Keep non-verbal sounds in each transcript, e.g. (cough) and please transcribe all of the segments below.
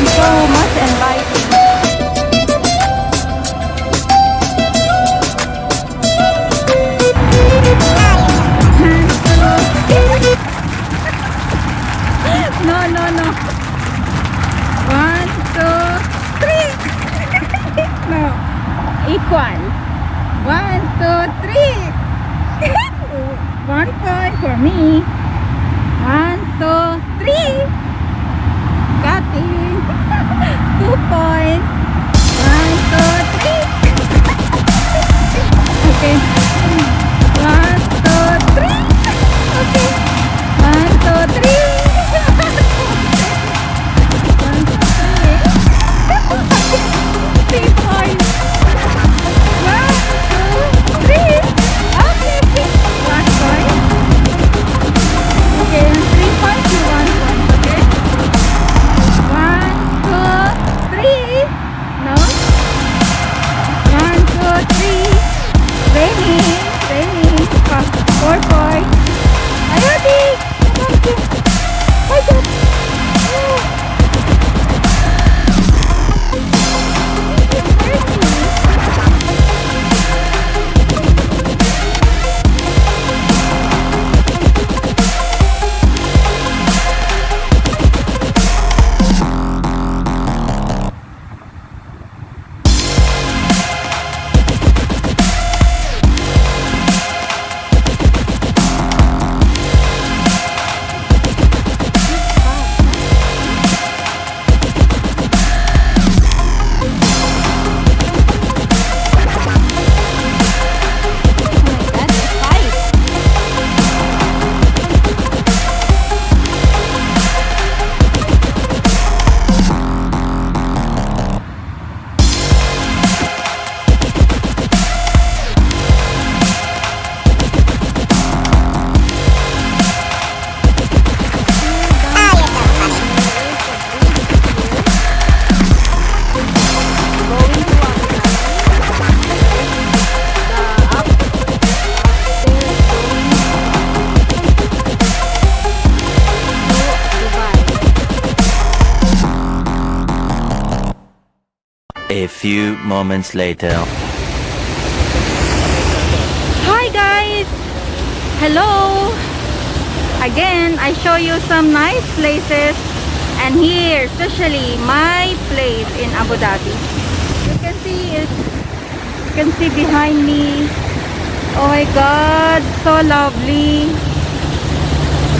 and so much inviting. No, no, no. One, two, three. (laughs) no. Equal. One, two, three. (laughs) One point for me. A few moments later. Hi guys! Hello! Again, I show you some nice places and here, especially my place in Abu Dhabi. You can see it. You can see behind me. Oh my god, so lovely.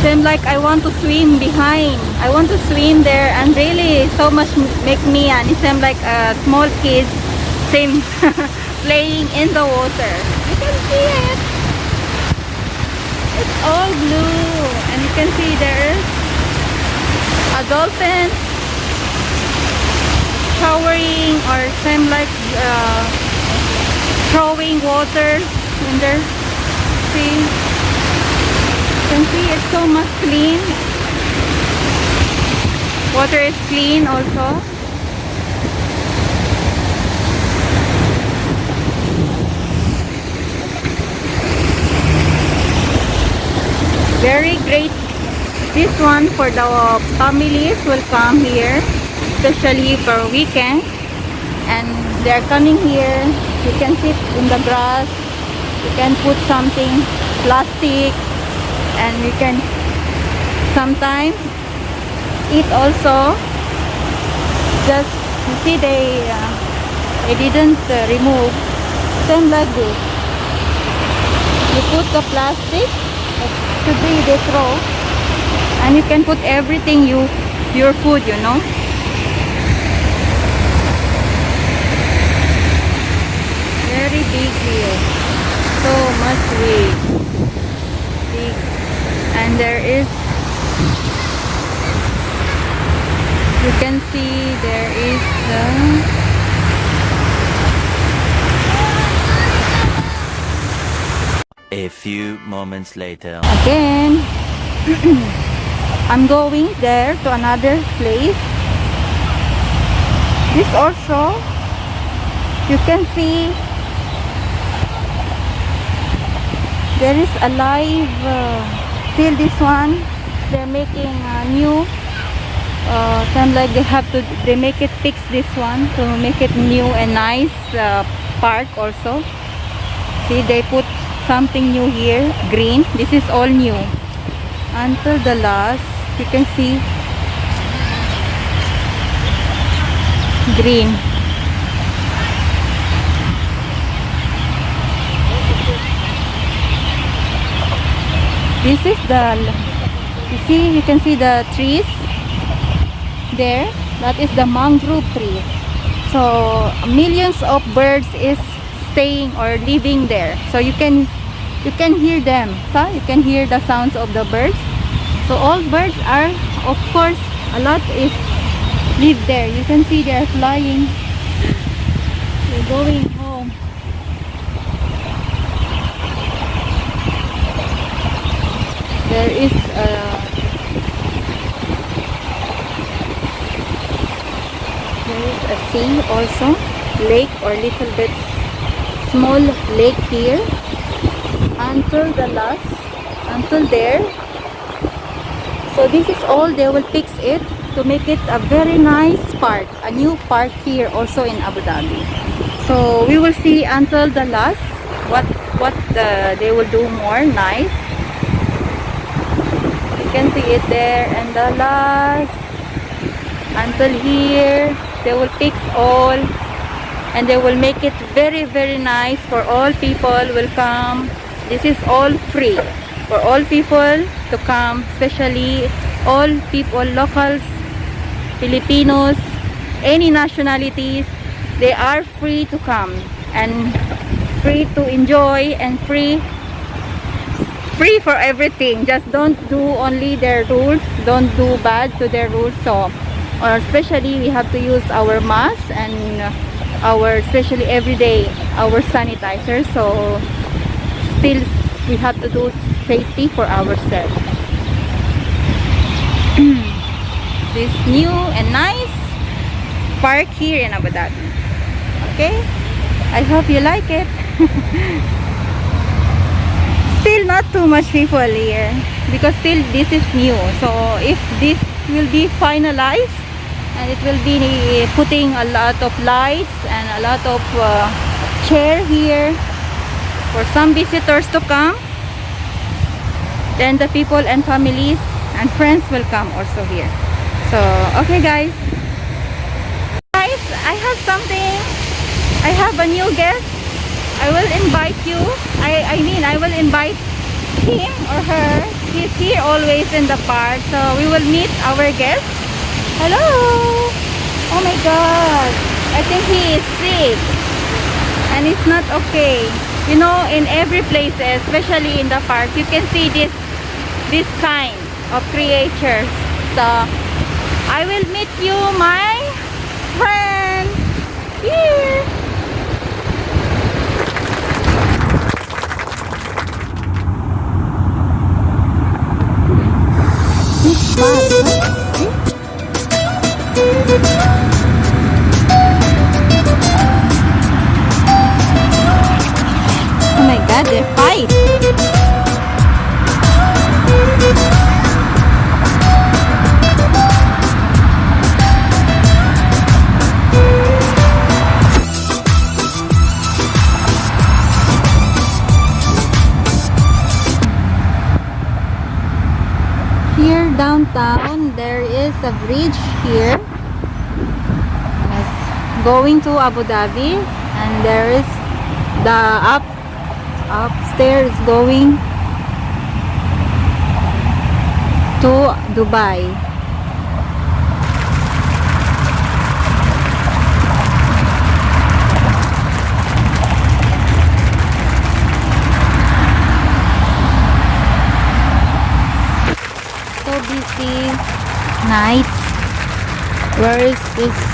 Seems like I want to swim behind. I want to swim there and really so much make me and it seems like a small kids (laughs) same playing in the water. You can see it. It's all blue and you can see there's a dolphin showering or same like uh, throwing water in there. See? Can see it's so much clean. Water is clean also. Very great. This one for the families will come here, especially for weekend. And they're coming here. You can sit in the grass. You can put something plastic and we can sometimes eat also. Just you see they uh, they didn't uh, remove. Same like this. You put the plastic to be they throw. And you can put everything you your food you know. Very big here so much big and there is you can see there is uh, A few moments later. again (clears throat) I'm going there to another place this also you can see there is a live uh, still this one they're making a new uh, kind of like they have to they make it fix this one to make it new and nice uh, park also. See they put something new here green. This is all new. Until the last you can see green this is the you see you can see the trees there. That is the mangrove tree so millions of birds is staying or living there. So you can you can hear them so you can hear the sounds of the birds. So all birds are of course a lot is live there. You can see they are flying. They're going Uh, there is a there is a sea also lake or little bit small lake here. Until the last until there. So this is all they will fix it to make it a very nice park a new park here also in Abu Dhabi. So we will see until the last what what the, they will do more nice can see it there and the last until here. They will fix all and they will make it very very nice for all people will come. This is all free for all people to come especially all people locals Filipinos any nationalities. They are free to come and free to enjoy and free free for everything. Just don't do only their rules. Don't do bad to their rules. So or especially we have to use our mask and our especially every day our sanitizer so still we have to do safety for ourselves. (clears throat) This new and nice park here in Abu Dhabi. Okay? I hope you like it (laughs) still not too much people here because still this is new. So if this will be finalized and it will be putting a lot of lights and a lot of uh, chair here for some visitors to come then the people and families and friends will come also here. So okay guys. Guys I have something. I have a new guest I will invite you. I, I mean I will invite him or her. He's here always in the park. So we will meet our guest. Hello. Oh my god. I think he is sick. And it's not okay. You know in every place especially in the park you can see this this kind of creatures. So I will meet you my friend here Oh my god, they fight. Downtown, there is a bridge here. Going to Abu Dhabi and there is the up upstairs going to Dubai. So busy nights. Where is this?